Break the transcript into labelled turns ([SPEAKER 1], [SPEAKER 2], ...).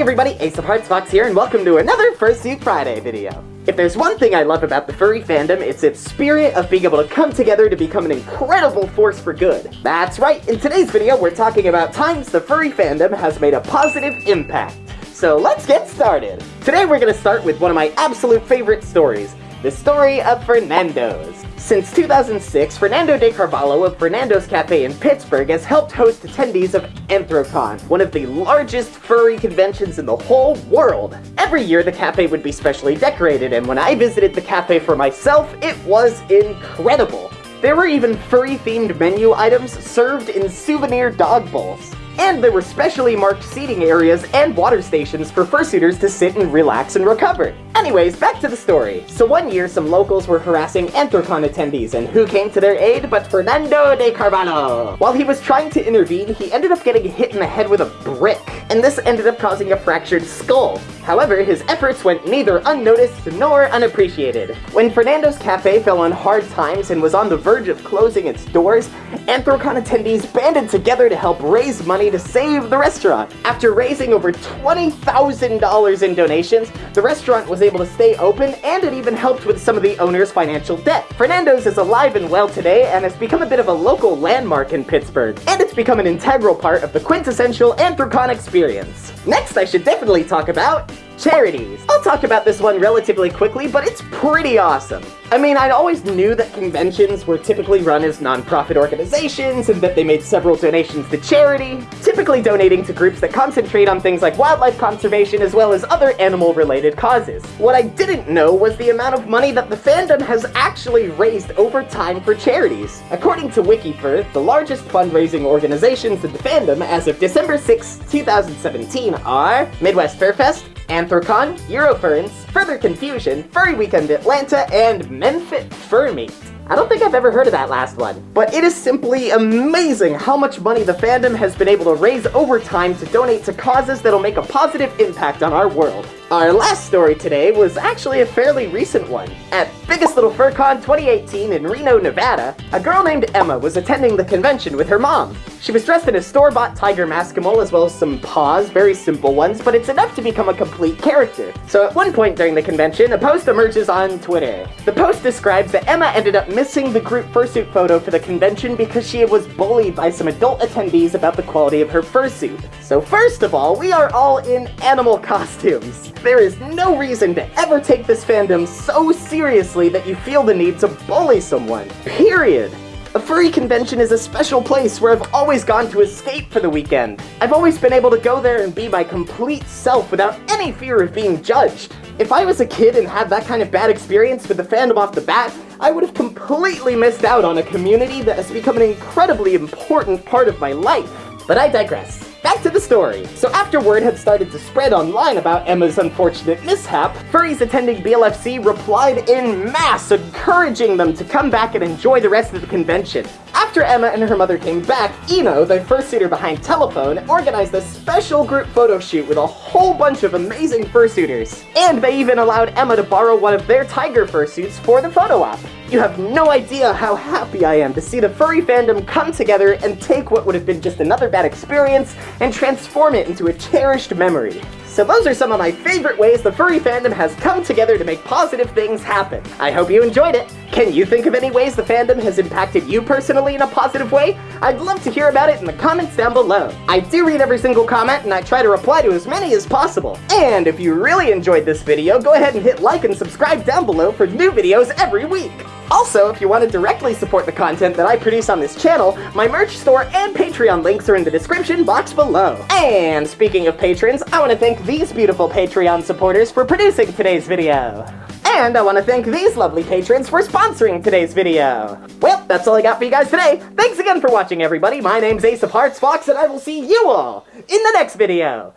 [SPEAKER 1] everybody, Ace of Hearts Fox here, and welcome to another Fursuit Friday video. If there's one thing I love about the furry fandom, it's its spirit of being able to come together to become an incredible force for good. That's right, in today's video we're talking about times the furry fandom has made a positive impact. So let's get started! Today we're going to start with one of my absolute favorite stories, the story of Fernando's. Since 2006, Fernando de Carvalho of Fernando's Cafe in Pittsburgh has helped host attendees of Anthrocon, one of the largest furry conventions in the whole world. Every year the cafe would be specially decorated, and when I visited the cafe for myself, it was incredible. There were even furry-themed menu items served in souvenir dog bowls. And there were specially marked seating areas and water stations for fursuiters to sit and relax and recover. Anyways, back to the story. So one year, some locals were harassing Anthrocon attendees, and who came to their aid but Fernando de Carvalho? While he was trying to intervene, he ended up getting hit in the head with a brick, and this ended up causing a fractured skull. However, his efforts went neither unnoticed nor unappreciated. When Fernando's Cafe fell on hard times and was on the verge of closing its doors, Anthrocon attendees banded together to help raise money to save the restaurant. After raising over $20,000 in donations, the restaurant was able to stay open and it even helped with some of the owner's financial debt. Fernando's is alive and well today and has become a bit of a local landmark in Pittsburgh, and become an integral part of the quintessential Anthrocon experience. Next, I should definitely talk about charities. I'll talk about this one relatively quickly, but it's pretty awesome. I mean, I'd always knew that conventions were typically run as non-profit organizations and that they made several donations to charity, typically donating to groups that concentrate on things like wildlife conservation as well as other animal-related causes. What I didn't know was the amount of money that the fandom has actually raised over time for charities. According to WikiFur, the largest fundraising organizations in the fandom as of December 6, 2017 are Midwest Furfest, Anthrocon, Eurofurence, Further Confusion, Furry Weekend Atlanta, and Mephit Fur Meet. I don't think I've ever heard of that last one. But it is simply amazing how much money the fandom has been able to raise over time to donate to causes that'll make a positive impact on our world. Our last story today was actually a fairly recent one. At Biggest Little FurCon 2018 in Reno, Nevada, a girl named Emma was attending the convention with her mom. She was dressed in a store-bought tiger maskimole as well as some paws, very simple ones, but it's enough to become a complete character. So at one point during the convention, a post emerges on Twitter. The post describes that Emma ended up missing the group fursuit photo for the convention because she was bullied by some adult attendees about the quality of her fursuit. So first of all, we are all in animal costumes. There is no reason to ever take this fandom so seriously that you feel the need to bully someone. Period. A furry convention is a special place where I've always gone to escape for the weekend. I've always been able to go there and be my complete self without any fear of being judged. If I was a kid and had that kind of bad experience with the fandom off the bat, I would have completely missed out on a community that has become an incredibly important part of my life. But I digress. Back to the story. So after word had started to spread online about Emma's unfortunate mishap, furries attending BLFC replied in mass encouraging them to come back and enjoy the rest of the convention. After Emma and her mother came back, Eno, the fursuiter behind Telephone, organized a special group photo shoot with a whole bunch of amazing fursuiters. And they even allowed Emma to borrow one of their tiger fursuits for the photo op. You have no idea how happy I am to see the furry fandom come together and take what would have been just another bad experience and transform it into a cherished memory. So those are some of my favorite ways the furry fandom has come together to make positive things happen. I hope you enjoyed it. Can you think of any ways the fandom has impacted you personally in a positive way? I'd love to hear about it in the comments down below. I do read every single comment and I try to reply to as many as possible. And if you really enjoyed this video, go ahead and hit like and subscribe down below for new videos every week. Also, if you want to directly support the content that I produce on this channel, my merch store and Patreon links are in the description box below. And speaking of patrons, I want to thank these beautiful Patreon supporters for producing today's video. And I want to thank these lovely patrons for sponsoring today's video. Well, that's all I got for you guys today. Thanks again for watching, everybody. My name's Ace of Hearts Fox, and I will see you all in the next video.